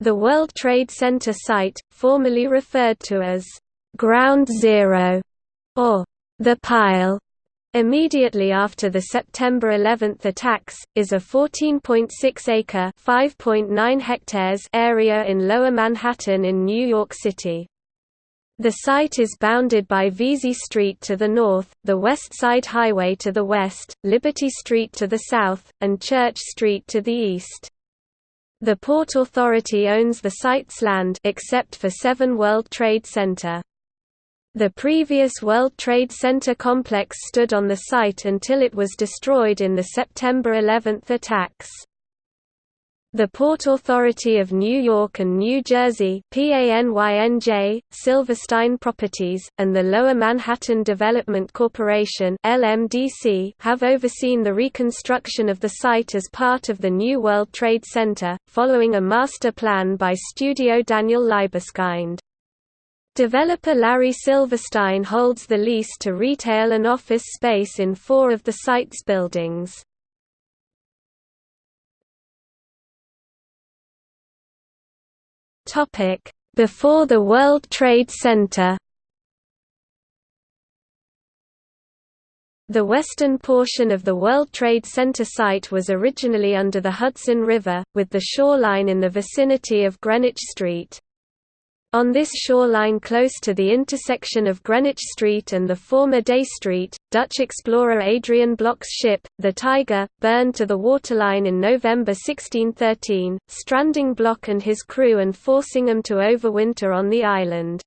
The World Trade Center site, formerly referred to as Ground Zero or the Pile, immediately after the September 11 attacks, is a 14.6-acre (5.9 hectares) area in Lower Manhattan in New York City. The site is bounded by Vesey Street to the north, the West Side Highway to the west, Liberty Street to the south, and Church Street to the east. The Port Authority owns the site's land except for 7 World Trade Center. The previous World Trade Center complex stood on the site until it was destroyed in the September 11 attacks. The Port Authority of New York and New Jersey PANYNJ, Silverstein Properties, and the Lower Manhattan Development Corporation LMDC have overseen the reconstruction of the site as part of the New World Trade Center, following a master plan by studio Daniel Libeskind. Developer Larry Silverstein holds the lease to retail and office space in four of the site's buildings. Topic: Before the World Trade Center. The western portion of the World Trade Center site was originally under the Hudson River, with the shoreline in the vicinity of Greenwich Street. On this shoreline close to the intersection of Greenwich Street and the former Day Street, Dutch explorer Adrian Block's ship, the Tiger, burned to the waterline in November 1613, stranding Block and his crew and forcing them to overwinter on the island.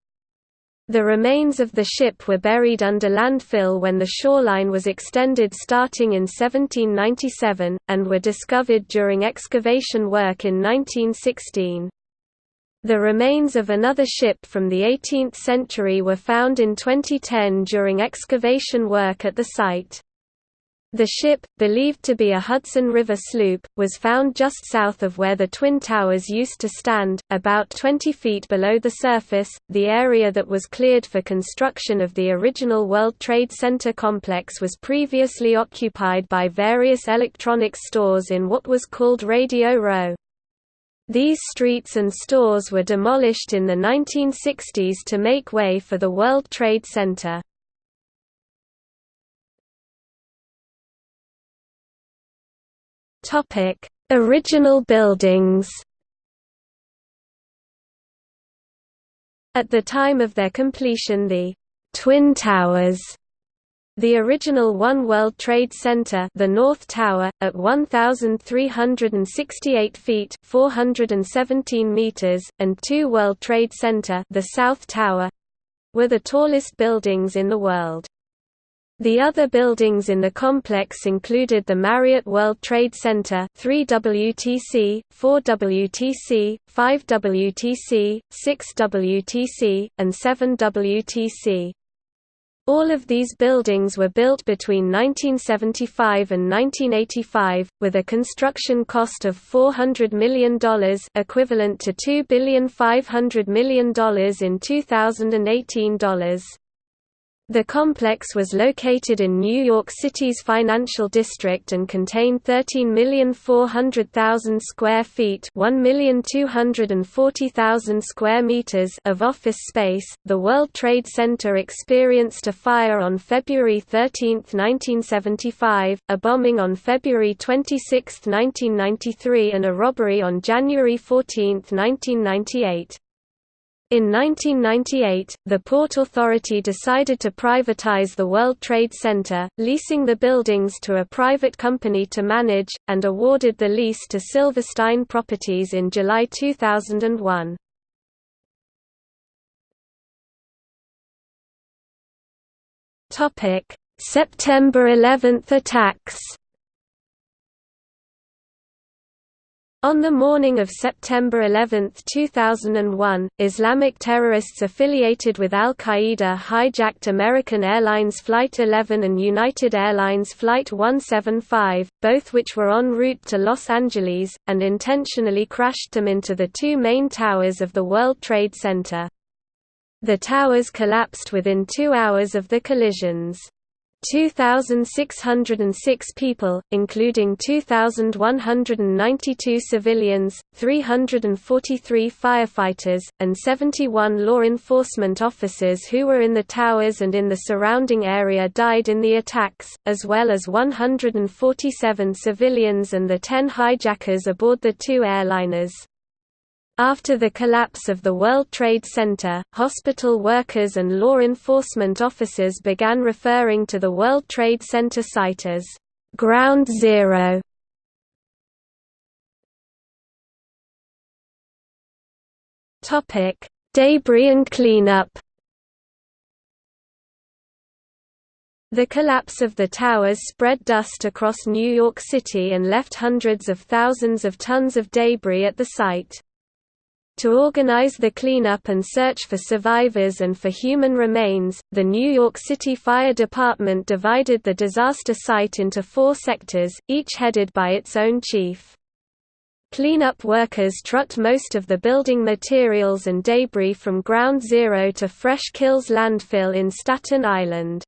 The remains of the ship were buried under landfill when the shoreline was extended starting in 1797, and were discovered during excavation work in 1916. The remains of another ship from the 18th century were found in 2010 during excavation work at the site. The ship, believed to be a Hudson River sloop, was found just south of where the Twin Towers used to stand, about 20 feet below the surface. The area that was cleared for construction of the original World Trade Center complex was previously occupied by various electronics stores in what was called Radio Row. These streets and stores were demolished in the 1960s to make way for the World Trade Center. Original buildings At the time of their completion the «Twin Towers» The original One World Trade Center the North Tower, at 1,368 feet 417 meters, and Two World Trade Center the South Tower—were the tallest buildings in the world. The other buildings in the complex included the Marriott World Trade Center 3WTC, 4WTC, 5WTC, 6WTC, and 7WTC. All of these buildings were built between 1975 and 1985, with a construction cost of $400 million equivalent to $2,500 million in 2018 dollars. The complex was located in New York City's financial district and contained 13,400,000 square feet, 1,240,000 square meters of office space. The World Trade Center experienced a fire on February 13, 1975, a bombing on February 26, 1993, and a robbery on January 14, 1998. In 1998, the Port Authority decided to privatize the World Trade Center, leasing the buildings to a private company to manage, and awarded the lease to Silverstein Properties in July 2001. September 11 attacks On the morning of September 11, 2001, Islamic terrorists affiliated with al-Qaeda hijacked American Airlines Flight 11 and United Airlines Flight 175, both which were en route to Los Angeles, and intentionally crashed them into the two main towers of the World Trade Center. The towers collapsed within two hours of the collisions. 2,606 people, including 2,192 civilians, 343 firefighters, and 71 law enforcement officers who were in the towers and in the surrounding area died in the attacks, as well as 147 civilians and the 10 hijackers aboard the two airliners. After the collapse of the World Trade Center, hospital workers and law enforcement officers began referring to the World Trade Center site as Ground Zero. Topic: Debris and cleanup. The collapse of the towers spread dust across New York City and left hundreds of thousands of tons of debris at the site. To organize the cleanup and search for survivors and for human remains, the New York City Fire Department divided the disaster site into four sectors, each headed by its own chief. Cleanup workers trucked most of the building materials and debris from Ground Zero to Fresh Kills landfill in Staten Island.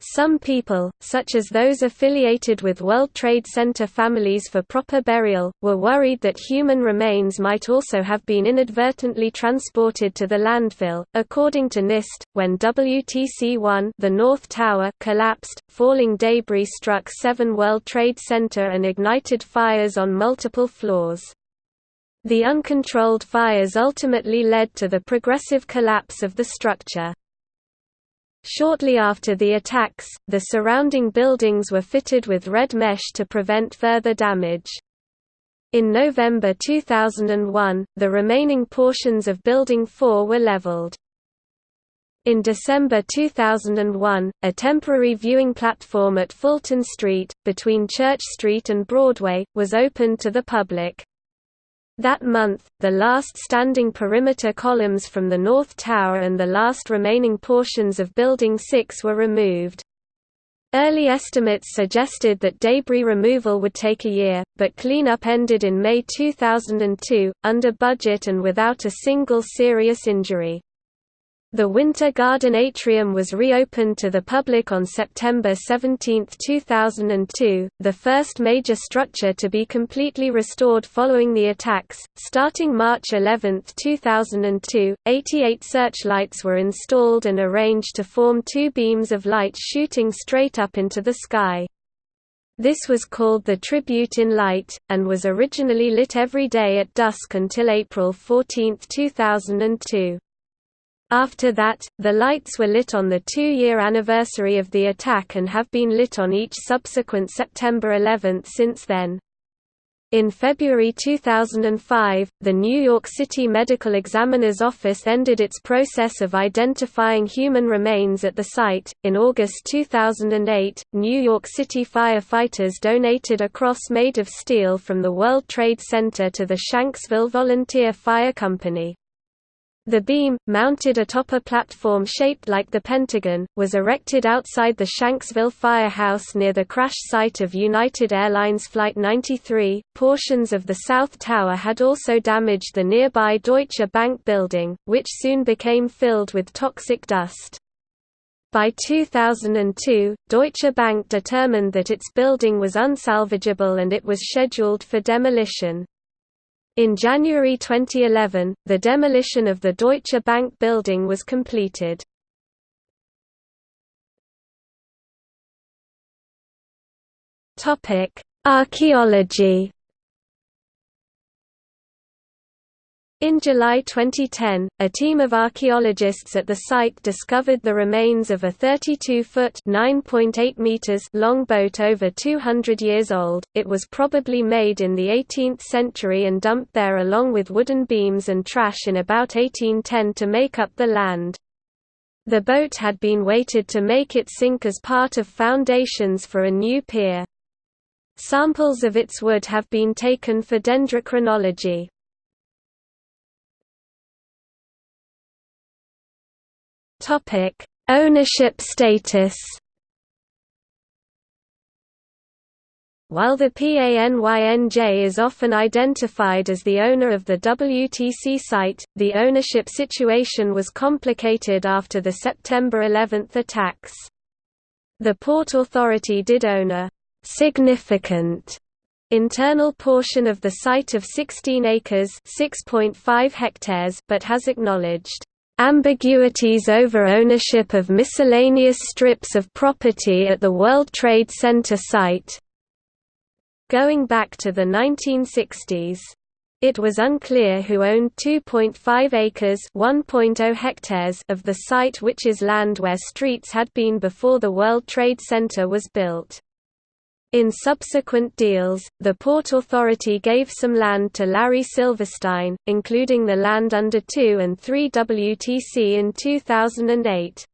Some people, such as those affiliated with World Trade Center families for proper burial, were worried that human remains might also have been inadvertently transported to the landfill. According to NIST, when WTC-1, the North Tower, collapsed, falling debris struck 7 World Trade Center and ignited fires on multiple floors. The uncontrolled fires ultimately led to the progressive collapse of the structure. Shortly after the attacks, the surrounding buildings were fitted with red mesh to prevent further damage. In November 2001, the remaining portions of Building 4 were leveled. In December 2001, a temporary viewing platform at Fulton Street, between Church Street and Broadway, was opened to the public. That month, the last standing perimeter columns from the North Tower and the last remaining portions of Building 6 were removed. Early estimates suggested that debris removal would take a year, but cleanup ended in May 2002, under budget and without a single serious injury. The Winter Garden Atrium was reopened to the public on September 17, 2002, the first major structure to be completely restored following the attacks. Starting March 11, 2002, 88 searchlights were installed and arranged to form two beams of light shooting straight up into the sky. This was called the Tribute in Light, and was originally lit every day at dusk until April 14, 2002. After that, the lights were lit on the two-year anniversary of the attack and have been lit on each subsequent September 11 since then. In February 2005, the New York City Medical Examiner's Office ended its process of identifying human remains at the site. In August 2008, New York City firefighters donated a cross made of steel from the World Trade Center to the Shanksville Volunteer Fire Company. The beam, mounted atop a platform shaped like the Pentagon, was erected outside the Shanksville firehouse near the crash site of United Airlines Flight 93. Portions of the South Tower had also damaged the nearby Deutsche Bank building, which soon became filled with toxic dust. By 2002, Deutsche Bank determined that its building was unsalvageable and it was scheduled for demolition. In January 2011, the demolition of the Deutsche Bank building was completed. Archaeology In July 2010, a team of archaeologists at the site discovered the remains of a 32-foot (9.8 meters) long boat over 200 years old. It was probably made in the 18th century and dumped there along with wooden beams and trash in about 1810 to make up the land. The boat had been weighted to make it sink as part of foundations for a new pier. Samples of its wood have been taken for dendrochronology. Topic: Ownership status. While the PANYNJ is often identified as the owner of the WTC site, the ownership situation was complicated after the September 11 attacks. The Port Authority did own a «significant» internal portion of the site of 16 acres 6.5 hectares but has acknowledged ambiguities over ownership of miscellaneous strips of property at the World Trade Center site going back to the 1960s. It was unclear who owned 2.5 acres oh hectares of the site which is land where streets had been before the World Trade Center was built. In subsequent deals, the Port Authority gave some land to Larry Silverstein, including the land under 2 and 3 WTC in 2008.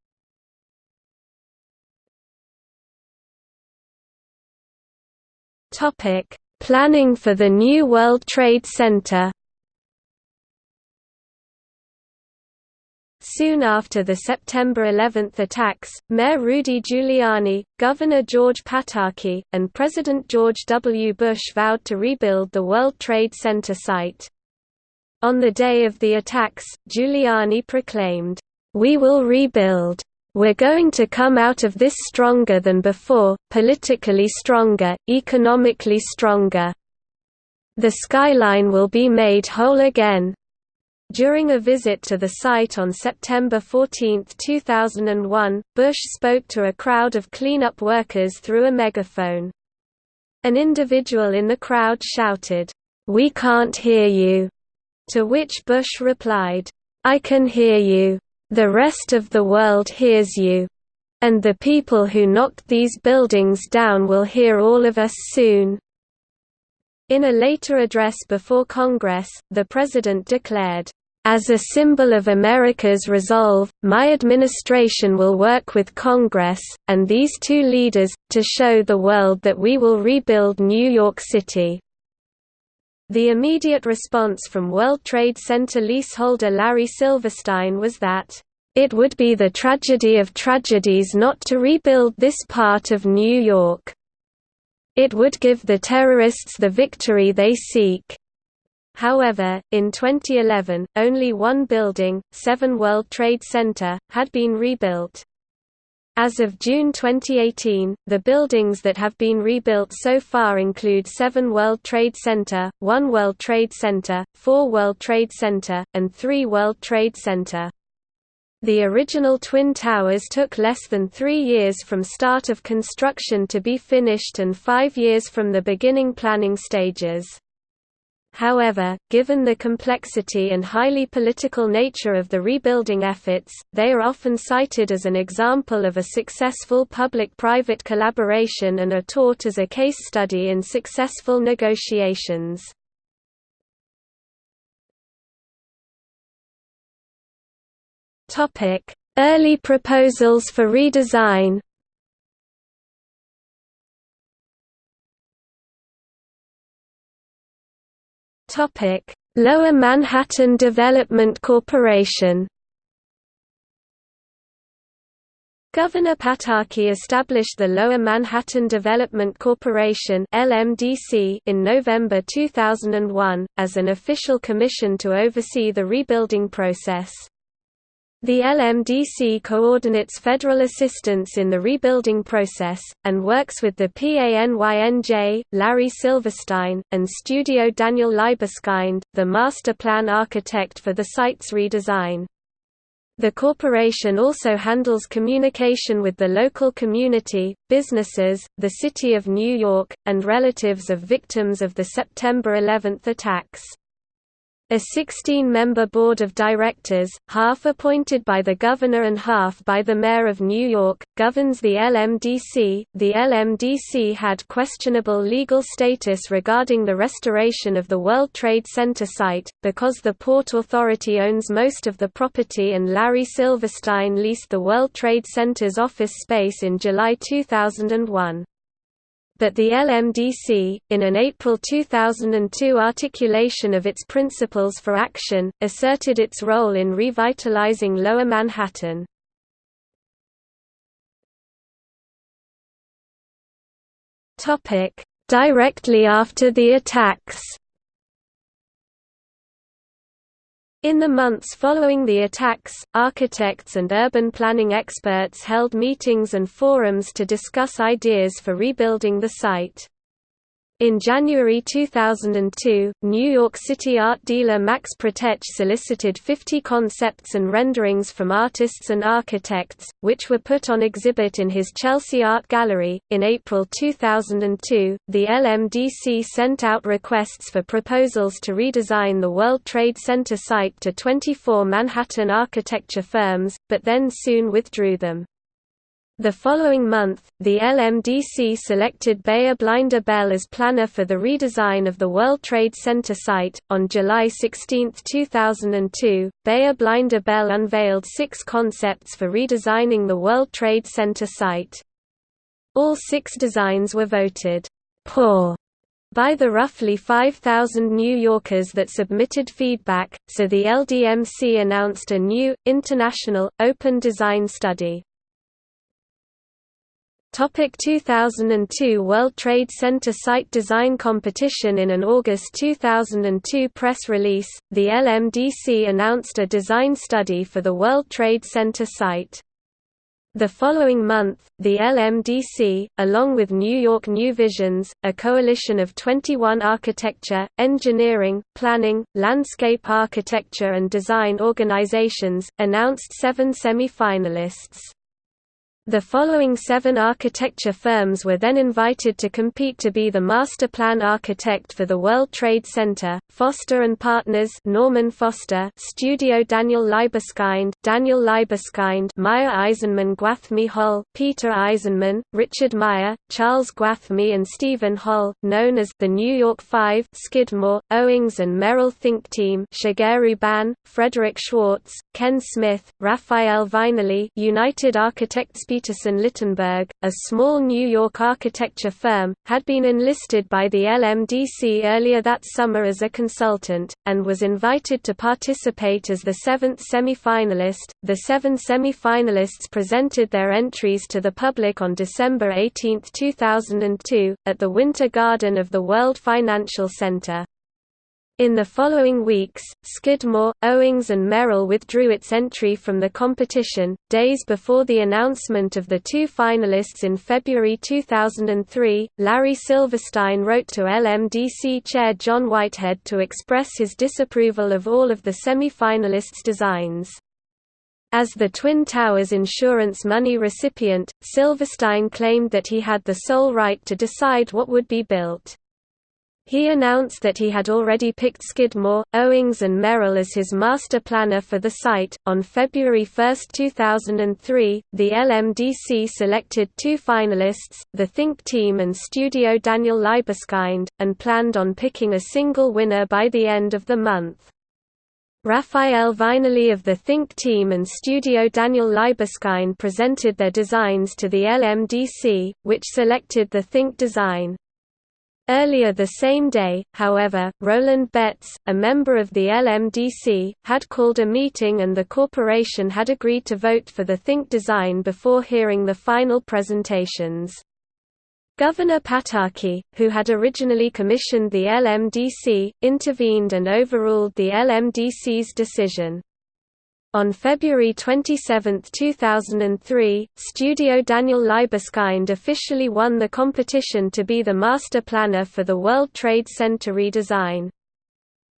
Topic: Planning for the new World Trade Center Soon after the September 11 attacks, Mayor Rudy Giuliani, Governor George Pataki, and President George W. Bush vowed to rebuild the World Trade Center site. On the day of the attacks, Giuliani proclaimed, "'We will rebuild. We're going to come out of this stronger than before, politically stronger, economically stronger. The skyline will be made whole again." During a visit to the site on September 14, 2001, Bush spoke to a crowd of cleanup workers through a megaphone. An individual in the crowd shouted, "'We can't hear you'", to which Bush replied, "'I can hear you. The rest of the world hears you. And the people who knocked these buildings down will hear all of us soon." In a later address before Congress, the President declared, as a symbol of America's resolve, my administration will work with Congress, and these two leaders, to show the world that we will rebuild New York City. The immediate response from World Trade Center leaseholder Larry Silverstein was that, "...it would be the tragedy of tragedies not to rebuild this part of New York. It would give the terrorists the victory they seek." However, in 2011, only one building, 7 World Trade Center, had been rebuilt. As of June 2018, the buildings that have been rebuilt so far include 7 World Trade Center, 1 World Trade Center, 4 World Trade Center, and 3 World Trade Center. The original Twin Towers took less than three years from start of construction to be finished and five years from the beginning planning stages. However, given the complexity and highly political nature of the rebuilding efforts, they are often cited as an example of a successful public-private collaboration and are taught as a case study in successful negotiations. Early proposals for redesign Topic: Lower Manhattan Development Corporation. Governor Pataki established the Lower Manhattan Development Corporation (LMDC) in November 2001 as an official commission to oversee the rebuilding process. The LMDC coordinates federal assistance in the rebuilding process, and works with the PANYNJ, Larry Silverstein, and Studio Daniel Libeskind, the master plan architect for the site's redesign. The corporation also handles communication with the local community, businesses, the City of New York, and relatives of victims of the September 11 attacks. A 16-member board of directors, half appointed by the governor and half by the mayor of New York, governs the LMDC. The LMDC had questionable legal status regarding the restoration of the World Trade Center site, because the Port Authority owns most of the property and Larry Silverstein leased the World Trade Center's office space in July 2001 but the LMDC, in an April 2002 articulation of its principles for action, asserted its role in revitalizing Lower Manhattan. Directly after the attacks In the months following the attacks, architects and urban planning experts held meetings and forums to discuss ideas for rebuilding the site. In January 2002, New York City art dealer Max Protetch solicited 50 concepts and renderings from artists and architects, which were put on exhibit in his Chelsea Art Gallery. In April 2002, the LMDC sent out requests for proposals to redesign the World Trade Center site to 24 Manhattan architecture firms, but then soon withdrew them. The following month, the LMDC selected Beyer Blinder Belle as planner for the redesign of the World Trade Center site. On July 16, 2002, Beyer Blinder Belle unveiled six concepts for redesigning the World Trade Center site. All six designs were voted poor by the roughly 5,000 New Yorkers that submitted feedback, so the LDMC announced a new, international, open design study. Topic 2002 World Trade Center Site Design Competition In an August 2002 press release, the LMDC announced a design study for the World Trade Center site. The following month, the LMDC, along with New York New Visions, a coalition of 21 architecture, engineering, planning, landscape architecture and design organizations, announced seven semi-finalists. The following seven architecture firms were then invited to compete to be the master plan architect for the World Trade Center, Foster & Partners Norman Foster Studio Daniel Libeskind Daniel Libeskind Meier Eisenman Gwathmey Holl Peter Eisenman, Richard Meier, Charles Gwathmey and Steven Holl, known as the New York Five Skidmore, Owings and Merrill Think Team Shigeru Ban, Frederick Schwartz, Ken Smith, Rafael Viñoly United Architects Peterson Littenberg, a small New York architecture firm, had been enlisted by the LMDC earlier that summer as a consultant, and was invited to participate as the seventh semi-finalist. The seven semi-finalists presented their entries to the public on December 18, 2002, at the Winter Garden of the World Financial Center. In the following weeks, Skidmore, Owings and Merrill withdrew its entry from the competition. Days before the announcement of the two finalists in February 2003, Larry Silverstein wrote to LMDC chair John Whitehead to express his disapproval of all of the semi-finalists' designs. As the Twin Towers insurance money recipient, Silverstein claimed that he had the sole right to decide what would be built. He announced that he had already picked Skidmore, Owings and Merrill as his master planner for the site. On February 1, 2003, the LMDC selected two finalists, the Think Team and Studio Daniel Libeskind, and planned on picking a single winner by the end of the month. Rafael Viñoly of the Think Team and Studio Daniel Libeskind presented their designs to the LMDC, which selected the Think design. Earlier the same day, however, Roland Betts, a member of the LMDC, had called a meeting and the corporation had agreed to vote for the Think design before hearing the final presentations. Governor Pataki, who had originally commissioned the LMDC, intervened and overruled the LMDC's decision. On February 27, 2003, Studio Daniel Libeskind officially won the competition to be the master planner for the World Trade Center redesign.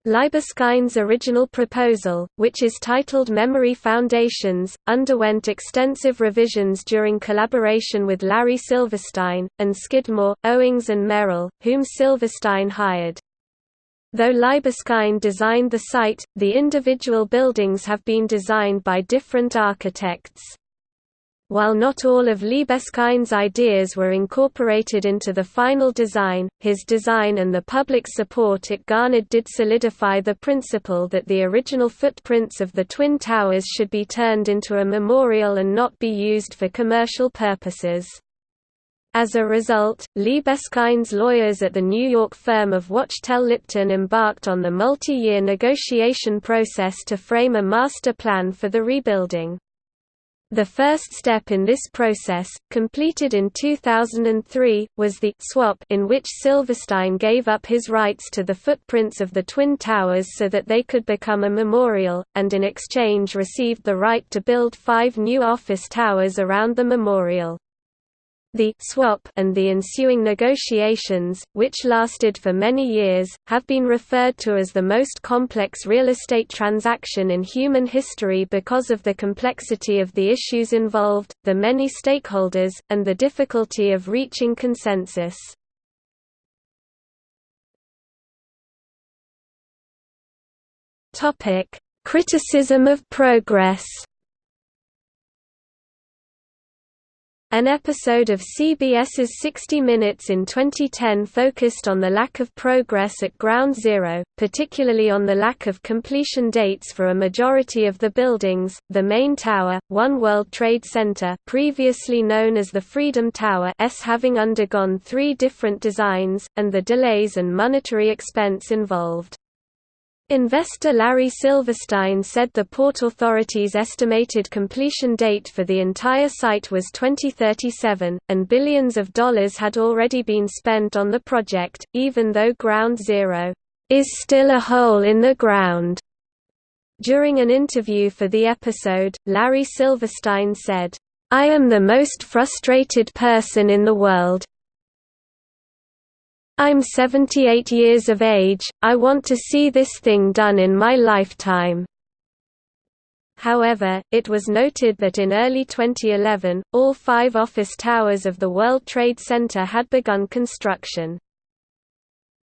Libeskind's original proposal, which is titled Memory Foundations, underwent extensive revisions during collaboration with Larry Silverstein, and Skidmore, Owings and Merrill, whom Silverstein hired. Though Libeskind designed the site, the individual buildings have been designed by different architects. While not all of Libeskind's ideas were incorporated into the final design, his design and the public support it garnered did solidify the principle that the original footprints of the Twin Towers should be turned into a memorial and not be used for commercial purposes. As a result, Libeskind's lawyers at the New York firm of Wachtell Lipton embarked on the multi-year negotiation process to frame a master plan for the rebuilding. The first step in this process, completed in 2003, was the swap in which Silverstein gave up his rights to the footprints of the Twin Towers so that they could become a memorial, and in exchange received the right to build five new office towers around the memorial. The swap and the ensuing negotiations, which lasted for many years, have been referred to as the most complex real estate transaction in human history because of the complexity of the issues involved, the many stakeholders, and the difficulty of reaching consensus. Criticism of progress An episode of CBS's 60 Minutes in 2010 focused on the lack of progress at Ground Zero, particularly on the lack of completion dates for a majority of the buildings, the main tower, One World Trade Center previously known as the Freedom Tower S having undergone three different designs, and the delays and monetary expense involved. Investor Larry Silverstein said the Port Authority's estimated completion date for the entire site was 2037, and billions of dollars had already been spent on the project, even though Ground Zero is still a hole in the ground. During an interview for the episode, Larry Silverstein said, I am the most frustrated person in the world, I'm 78 years of age, I want to see this thing done in my lifetime. However, it was noted that in early 2011, all five office towers of the World Trade Center had begun construction.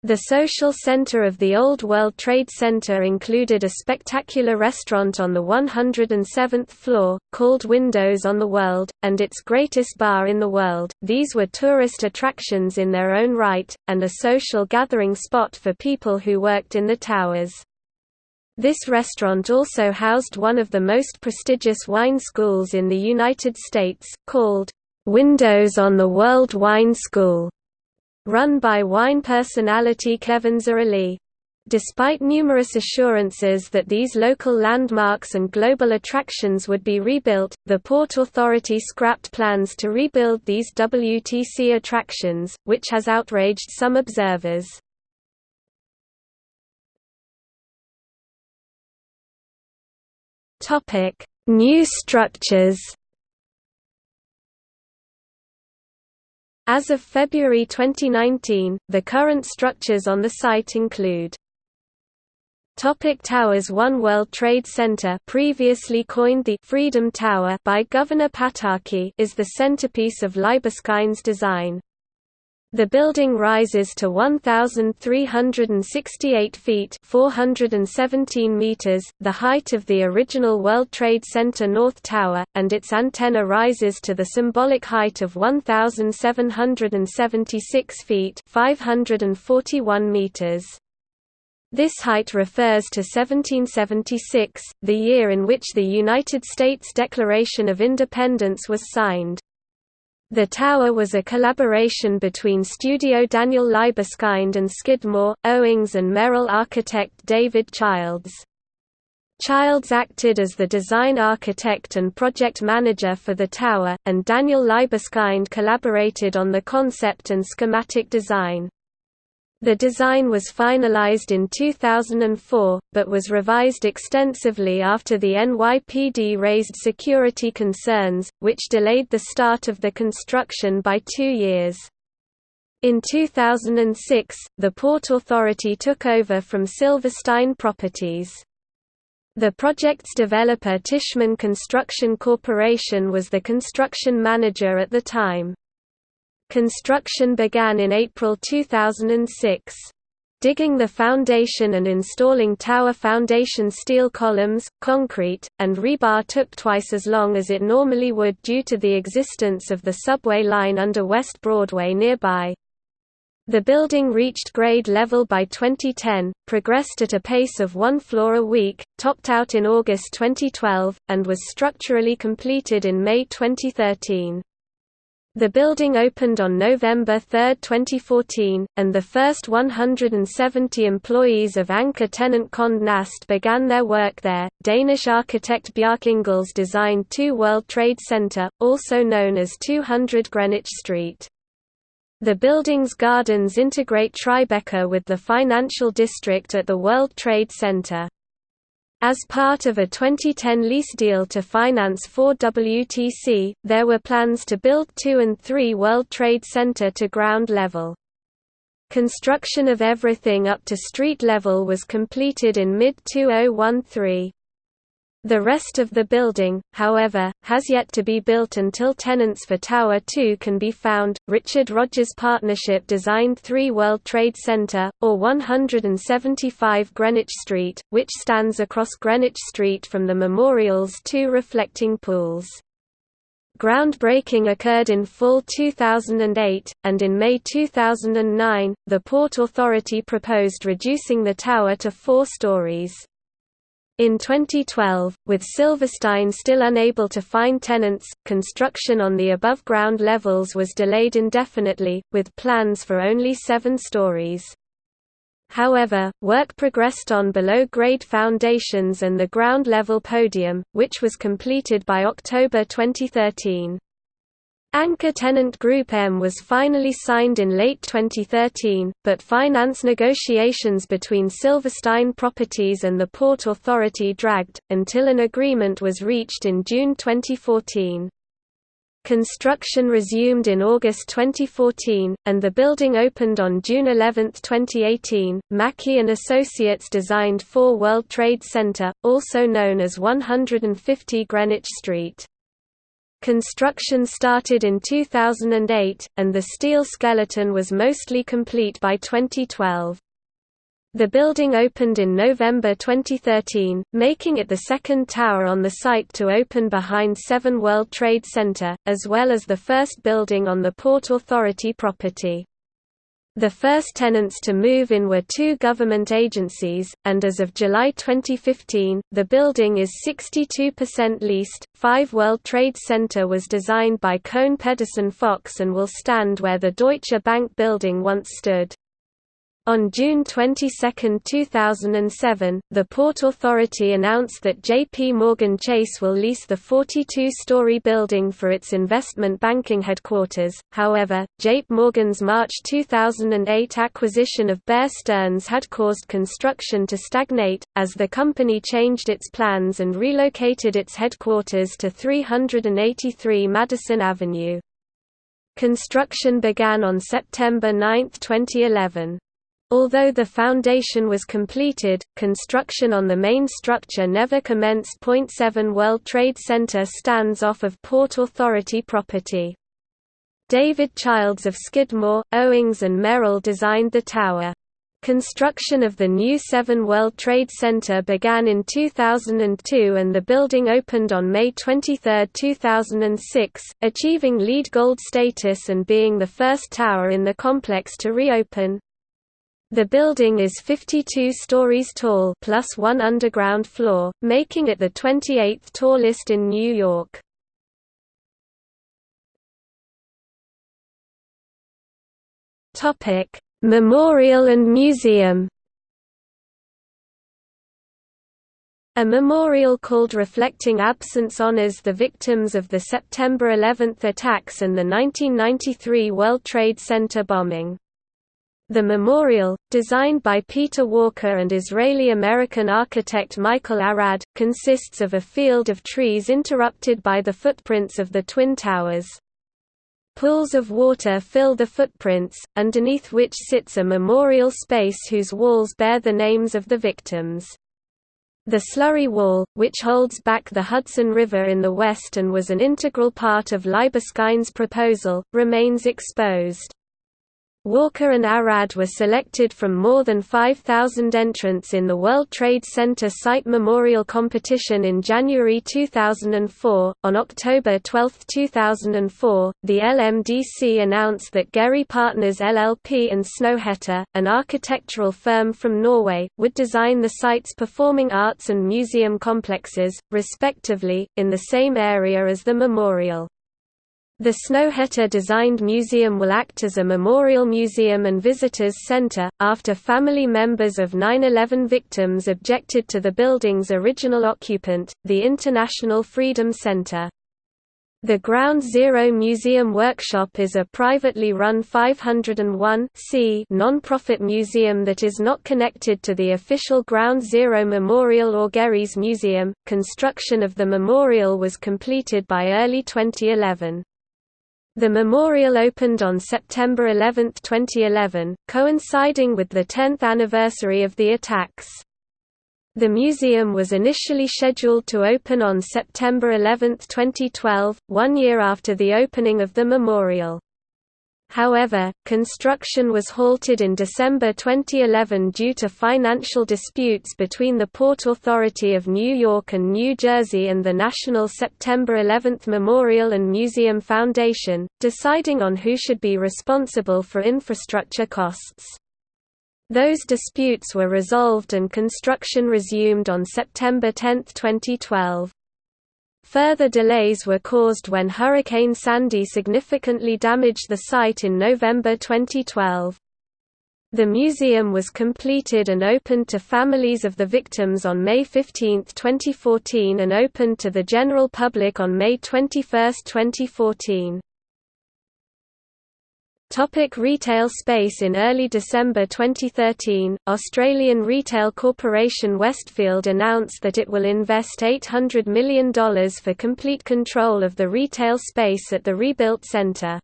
The social center of the Old World Trade Center included a spectacular restaurant on the 107th floor, called Windows on the World, and its greatest bar in the world. These were tourist attractions in their own right, and a social gathering spot for people who worked in the towers. This restaurant also housed one of the most prestigious wine schools in the United States, called Windows on the World Wine School run by wine personality Kevin Zraly. Despite numerous assurances that these local landmarks and global attractions would be rebuilt, the Port Authority scrapped plans to rebuild these WTC attractions, which has outraged some observers. New structures As of February 2019, the current structures on the site include Topic Towers One World Trade Center previously coined the Freedom Tower by Governor Pataki is the centerpiece of Libeskind's design. The building rises to 1,368 feet 417 meters, the height of the original World Trade Center North Tower, and its antenna rises to the symbolic height of 1,776 feet 541 meters. This height refers to 1776, the year in which the United States Declaration of Independence was signed. The tower was a collaboration between studio Daniel Libeskind and Skidmore, Owings and Merrill architect David Childs. Childs acted as the design architect and project manager for the tower, and Daniel Libeskind collaborated on the concept and schematic design. The design was finalized in 2004, but was revised extensively after the NYPD raised security concerns, which delayed the start of the construction by two years. In 2006, the Port Authority took over from Silverstein Properties. The project's developer Tishman Construction Corporation was the construction manager at the time. Construction began in April 2006. Digging the foundation and installing tower foundation steel columns, concrete, and rebar took twice as long as it normally would due to the existence of the subway line under West Broadway nearby. The building reached grade level by 2010, progressed at a pace of one floor a week, topped out in August 2012, and was structurally completed in May 2013. The building opened on November 3, 2014, and the first 170 employees of anchor tenant Condé Nast began their work there. Danish architect Bjarke Ingels designed 2 World Trade Center, also known as 200 Greenwich Street. The building's gardens integrate Tribeca with the financial district at the World Trade Center. As part of a 2010 lease deal to finance 4WTC, there were plans to build 2 and 3 World Trade Center to ground level. Construction of everything up to street level was completed in mid-2013. The rest of the building, however, has yet to be built until tenants for Tower 2 can be found. Richard Rogers Partnership designed 3 World Trade Center, or 175 Greenwich Street, which stands across Greenwich Street from the Memorial's two reflecting pools. Groundbreaking occurred in fall 2008, and in May 2009, the Port Authority proposed reducing the tower to four stories. In 2012, with Silverstein still unable to find tenants, construction on the above-ground levels was delayed indefinitely, with plans for only seven stories. However, work progressed on below-grade foundations and the ground-level podium, which was completed by October 2013. Anchor tenant Group M was finally signed in late 2013, but finance negotiations between Silverstein Properties and the Port Authority dragged, until an agreement was reached in June 2014. Construction resumed in August 2014, and the building opened on June 11, 2018. Maki and Associates designed 4 World Trade Center, also known as 150 Greenwich Street. Construction started in 2008, and the steel skeleton was mostly complete by 2012. The building opened in November 2013, making it the second tower on the site to open behind Seven World Trade Center, as well as the first building on the Port Authority property. The first tenants to move in were two government agencies, and as of July 2015, the building is 62% leased. Five World Trade Center was designed by Kohn Pedersen Fox and will stand where the Deutsche Bank building once stood. On June 22, 2007, the Port Authority announced that JP Morgan Chase will lease the 42-story building for its investment banking headquarters. However, JP Morgan's March 2008 acquisition of Bear Stearns had caused construction to stagnate, as the company changed its plans and relocated its headquarters to 383 Madison Avenue. Construction began on September 9, 2011. Although the foundation was completed, construction on the main structure never commenced. 7 World Trade Center stands off of Port Authority property. David Childs of Skidmore, Owings and Merrill designed the tower. Construction of the new 7 World Trade Center began in 2002 and the building opened on May 23, 2006, achieving LEED Gold status and being the first tower in the complex to reopen. The building is 52 stories tall plus one underground floor, making it the 28th tallest in New York. Topic: Memorial and Museum. A memorial called Reflecting Absence honors the victims of the September 11 attacks and the 1993 World Trade Center bombing. The memorial, designed by Peter Walker and Israeli-American architect Michael Arad, consists of a field of trees interrupted by the footprints of the Twin Towers. Pools of water fill the footprints, underneath which sits a memorial space whose walls bear the names of the victims. The slurry wall, which holds back the Hudson River in the west and was an integral part of Libeskind's proposal, remains exposed. Walker and Arad were selected from more than 5,000 entrants in the World Trade Center Site Memorial Competition in January 2004. On October 12, 2004, the LMDC announced that Gehry Partners LLP and Snøhetta, an architectural firm from Norway, would design the site's performing arts and museum complexes, respectively, in the same area as the memorial. The Snøhetta-designed museum will act as a memorial museum and visitors center, after family members of 9-11 victims objected to the building's original occupant, the International Freedom Center. The Ground Zero Museum Workshop is a privately run 501 non-profit museum that is not connected to the official Ground Zero Memorial or Gehrys Museum. Construction of the memorial was completed by early 2011. The memorial opened on September 11, 2011, coinciding with the 10th anniversary of the attacks. The museum was initially scheduled to open on September 11, 2012, one year after the opening of the memorial. However, construction was halted in December 2011 due to financial disputes between the Port Authority of New York and New Jersey and the National September 11 Memorial and Museum Foundation, deciding on who should be responsible for infrastructure costs. Those disputes were resolved and construction resumed on September 10, 2012. Further delays were caused when Hurricane Sandy significantly damaged the site in November 2012. The museum was completed and opened to families of the victims on May 15, 2014 and opened to the general public on May 21, 2014. Topic retail space In early December 2013, Australian retail corporation Westfield announced that it will invest $800 million for complete control of the retail space at the rebuilt centre.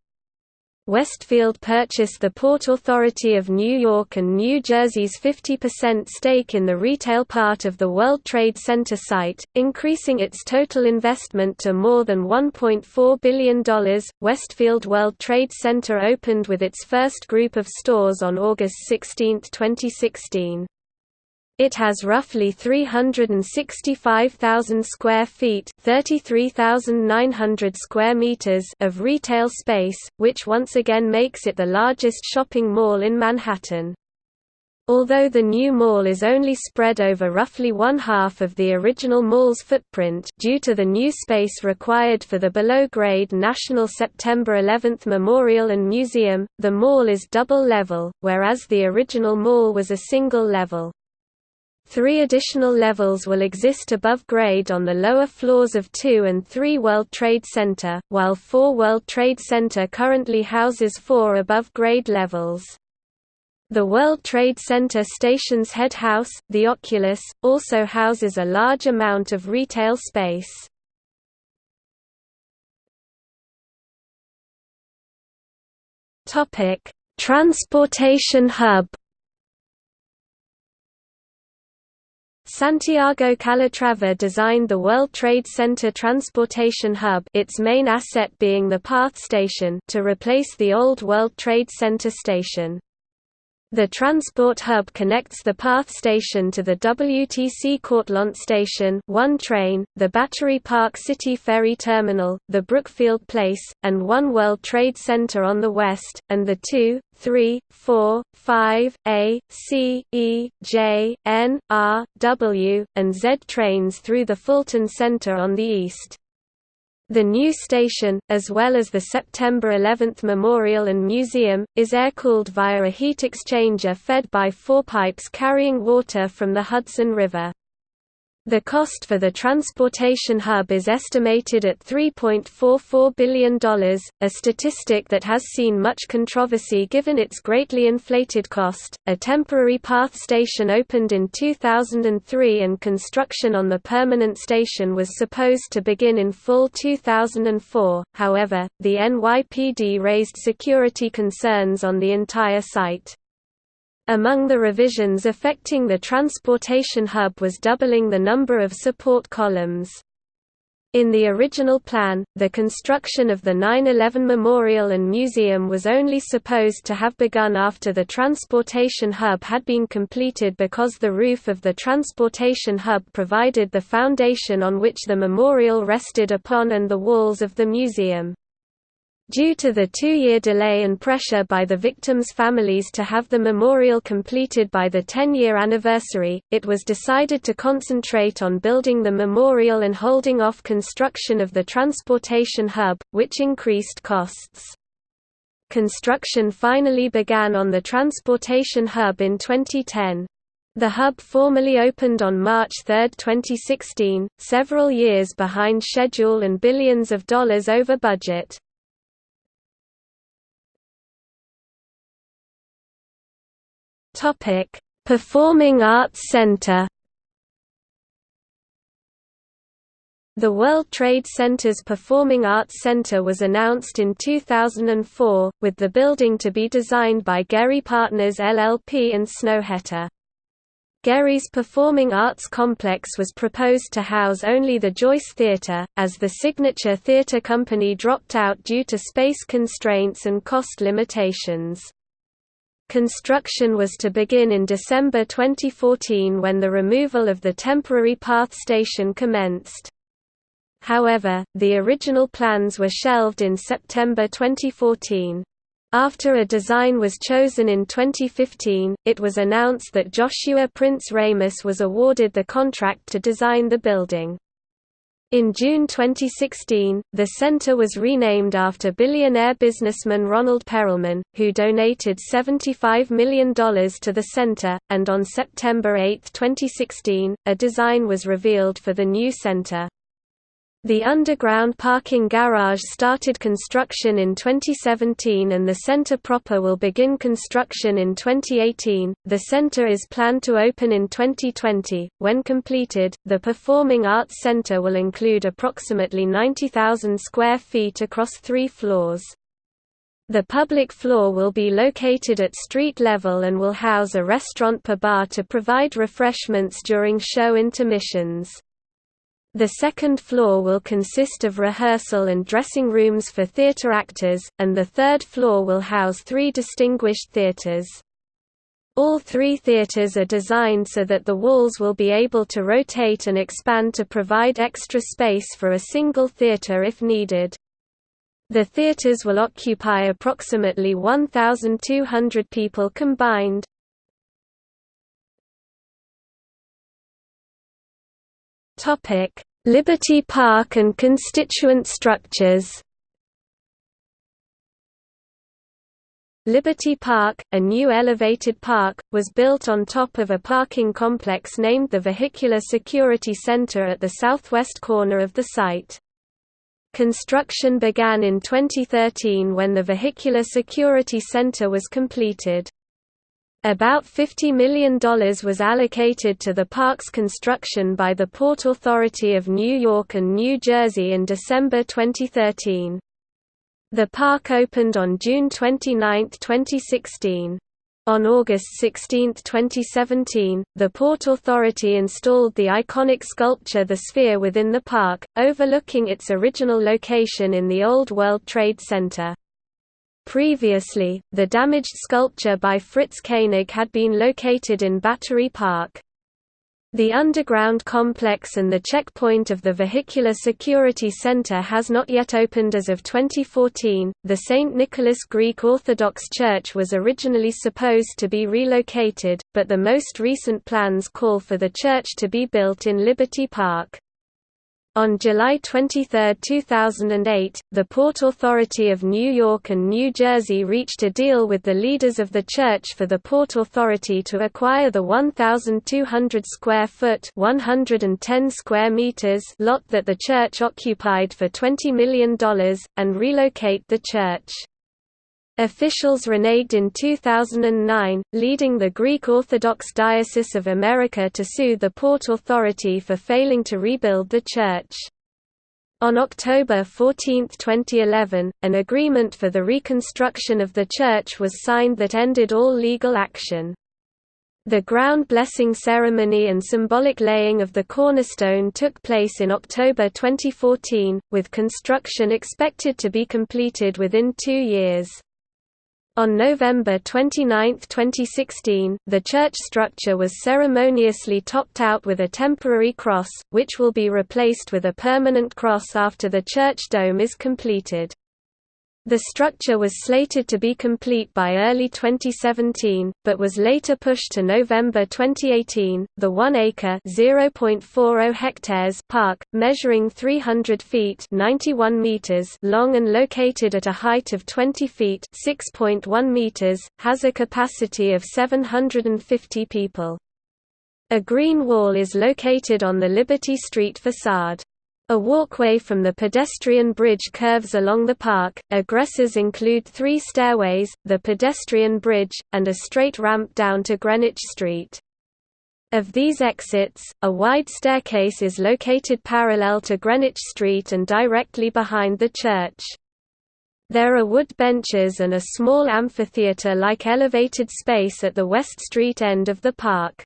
Westfield purchased the Port Authority of New York and New Jersey's 50% stake in the retail part of the World Trade Center site, increasing its total investment to more than $1.4 billion. Westfield World Trade Center opened with its first group of stores on August 16, 2016. It has roughly 365,000 square feet, 33,900 square meters of retail space, which once again makes it the largest shopping mall in Manhattan. Although the new mall is only spread over roughly one half of the original mall's footprint due to the new space required for the below-grade National September 11 Memorial and Museum, the mall is double-level, whereas the original mall was a single-level. Three additional levels will exist above grade on the lower floors of 2 and 3 World Trade Center, while 4 World Trade Center currently houses four above grade levels. The World Trade Center station's head house, the Oculus, also houses a large amount of retail space. Transportation hub Santiago Calatrava designed the World Trade Center Transportation Hub its main asset being the PATH station to replace the old World Trade Center station. The transport hub connects the PATH station to the WTC Cortlandt station one train, the Battery Park City Ferry Terminal, the Brookfield Place, and One World Trade Center on the west, and the 2, 3, 4, 5, A, C, E, J, N, R, W, and Z trains through the Fulton Center on the east. The new station, as well as the September 11 Memorial and Museum, is air-cooled via a heat exchanger fed by four pipes carrying water from the Hudson River. The cost for the transportation hub is estimated at $3.44 billion, a statistic that has seen much controversy given its greatly inflated cost. A temporary PATH station opened in 2003 and construction on the permanent station was supposed to begin in full 2004, however, the NYPD raised security concerns on the entire site. Among the revisions affecting the transportation hub was doubling the number of support columns. In the original plan, the construction of the 9-11 Memorial and Museum was only supposed to have begun after the transportation hub had been completed because the roof of the transportation hub provided the foundation on which the memorial rested upon and the walls of the museum. Due to the two-year delay and pressure by the victims' families to have the memorial completed by the 10-year anniversary, it was decided to concentrate on building the memorial and holding off construction of the transportation hub, which increased costs. Construction finally began on the transportation hub in 2010. The hub formally opened on March 3, 2016, several years behind schedule and billions of dollars over budget. Topic: Performing Arts Center. The World Trade Center's Performing Arts Center was announced in 2004, with the building to be designed by Gehry Partners LLP and Snøhetta. Gehry's Performing Arts Complex was proposed to house only the Joyce Theatre, as the Signature Theatre Company dropped out due to space constraints and cost limitations. Construction was to begin in December 2014 when the removal of the temporary path station commenced. However, the original plans were shelved in September 2014. After a design was chosen in 2015, it was announced that Joshua Prince Ramus was awarded the contract to design the building. In June 2016, the center was renamed after billionaire businessman Ronald Perelman, who donated $75 million to the center, and on September 8, 2016, a design was revealed for the new center. The underground parking garage started construction in 2017 and the center proper will begin construction in 2018. The center is planned to open in 2020. When completed, the Performing Arts Center will include approximately 90,000 square feet across three floors. The public floor will be located at street level and will house a restaurant per bar to provide refreshments during show intermissions. The second floor will consist of rehearsal and dressing rooms for theatre actors, and the third floor will house three distinguished theatres. All three theatres are designed so that the walls will be able to rotate and expand to provide extra space for a single theatre if needed. The theatres will occupy approximately 1,200 people combined. Liberty Park and constituent structures. Liberty Park, a new elevated park, was built on top of a parking complex named the Vehicular Security Center at the southwest corner of the site. Construction began in 2013 when the Vehicular Security Center was completed. About $50 million was allocated to the park's construction by the Port Authority of New York and New Jersey in December 2013. The park opened on June 29, 2016. On August 16, 2017, the Port Authority installed the iconic sculpture The Sphere within the park, overlooking its original location in the Old World Trade Center. Previously, the damaged sculpture by Fritz Koenig had been located in Battery Park. The underground complex and the checkpoint of the Vehicular Security Center has not yet opened as of 2014. The St. Nicholas Greek Orthodox Church was originally supposed to be relocated, but the most recent plans call for the church to be built in Liberty Park. On July 23, 2008, the Port Authority of New York and New Jersey reached a deal with the leaders of the church for the Port Authority to acquire the 1,200 square foot (110 square meters) lot that the church occupied for $20 million, and relocate the church. Officials reneged in 2009, leading the Greek Orthodox Diocese of America to sue the Port Authority for failing to rebuild the church. On October 14, 2011, an agreement for the reconstruction of the church was signed that ended all legal action. The ground blessing ceremony and symbolic laying of the cornerstone took place in October 2014, with construction expected to be completed within two years. On November 29, 2016, the church structure was ceremoniously topped out with a temporary cross, which will be replaced with a permanent cross after the church dome is completed. The structure was slated to be complete by early 2017, but was later pushed to November 2018. The 1-acre (0.40 hectares) park, measuring 300 feet (91 meters) long and located at a height of 20 feet (6.1 meters), has a capacity of 750 people. A green wall is located on the Liberty Street facade. A walkway from the pedestrian bridge curves along the park. Egressors include three stairways, the pedestrian bridge, and a straight ramp down to Greenwich Street. Of these exits, a wide staircase is located parallel to Greenwich Street and directly behind the church. There are wood benches and a small amphitheatre-like elevated space at the West Street end of the park.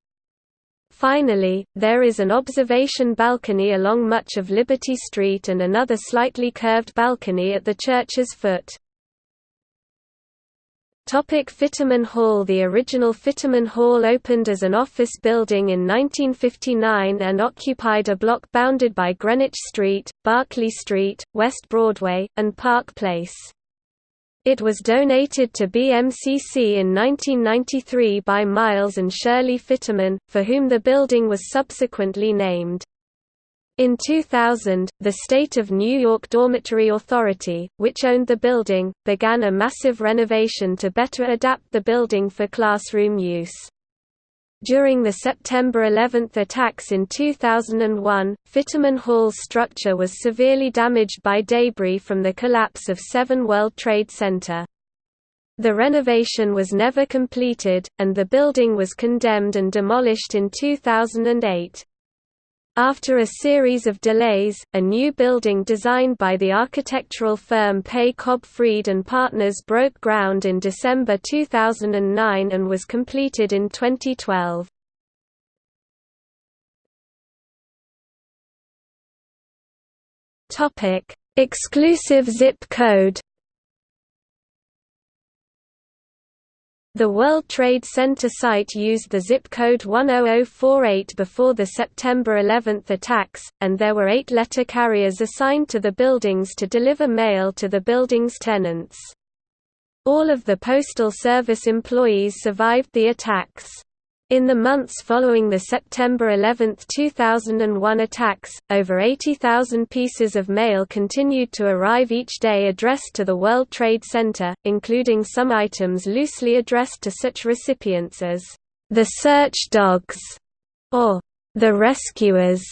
Finally, there is an observation balcony along much of Liberty Street and another slightly curved balcony at the church's foot. Topic Fitterman Hall The original Fitterman Hall opened as an office building in 1959 and occupied a block bounded by Greenwich Street, Barclay Street, West Broadway, and Park Place. It was donated to BMCC in 1993 by Miles and Shirley Fitterman, for whom the building was subsequently named. In 2000, the State of New York Dormitory Authority, which owned the building, began a massive renovation to better adapt the building for classroom use. During the September 11 attacks in 2001, Fitterman Hall's structure was severely damaged by debris from the collapse of 7 World Trade Center. The renovation was never completed, and the building was condemned and demolished in 2008. After a series of delays, a new building designed by the architectural firm Pei Cobb Fried and Partners broke ground in December 2009 and was completed in 2012. Exclusive zip code The World Trade Center site used the zip code 10048 before the September 11 attacks, and there were eight letter carriers assigned to the buildings to deliver mail to the building's tenants. All of the Postal Service employees survived the attacks. In the months following the September 11, 2001 attacks, over 80,000 pieces of mail continued to arrive each day addressed to the World Trade Center, including some items loosely addressed to such recipients as, "...the search dogs", or "...the rescuers".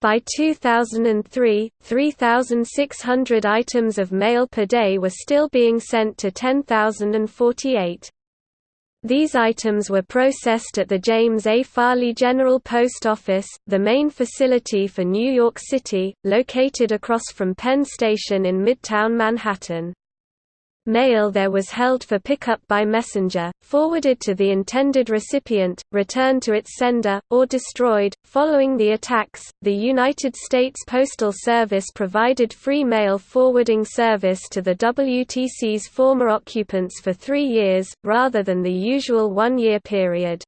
By 2003, 3,600 items of mail per day were still being sent to 10,048. These items were processed at the James A. Farley General Post Office, the main facility for New York City, located across from Penn Station in Midtown Manhattan. Mail there was held for pickup by messenger, forwarded to the intended recipient, returned to its sender, or destroyed. Following the attacks, the United States Postal Service provided free mail forwarding service to the WTC's former occupants for three years, rather than the usual one year period.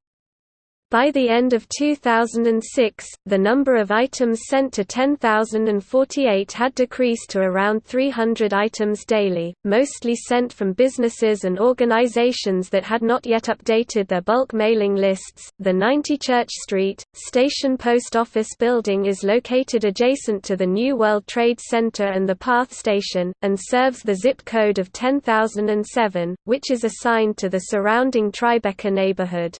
By the end of 2006, the number of items sent to 10,048 had decreased to around 300 items daily, mostly sent from businesses and organizations that had not yet updated their bulk mailing lists. The 90 Church Street, Station Post Office building is located adjacent to the New World Trade Center and the PATH station, and serves the zip code of 10007, which is assigned to the surrounding Tribeca neighborhood.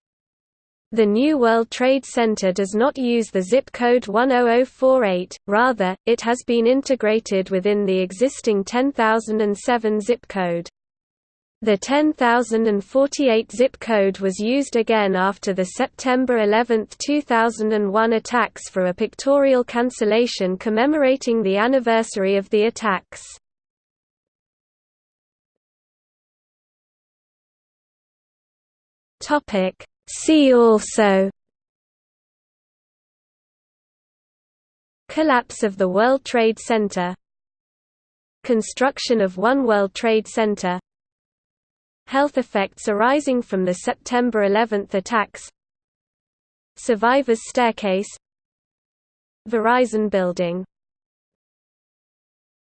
The New World Trade Center does not use the zip code 10048, rather, it has been integrated within the existing 10007 zip code. The 10048 zip code was used again after the September 11, 2001 attacks for a pictorial cancellation commemorating the anniversary of the attacks. Topic See also Collapse of the World Trade Center Construction of One World Trade Center Health effects arising from the September 11 attacks Survivors Staircase Verizon Building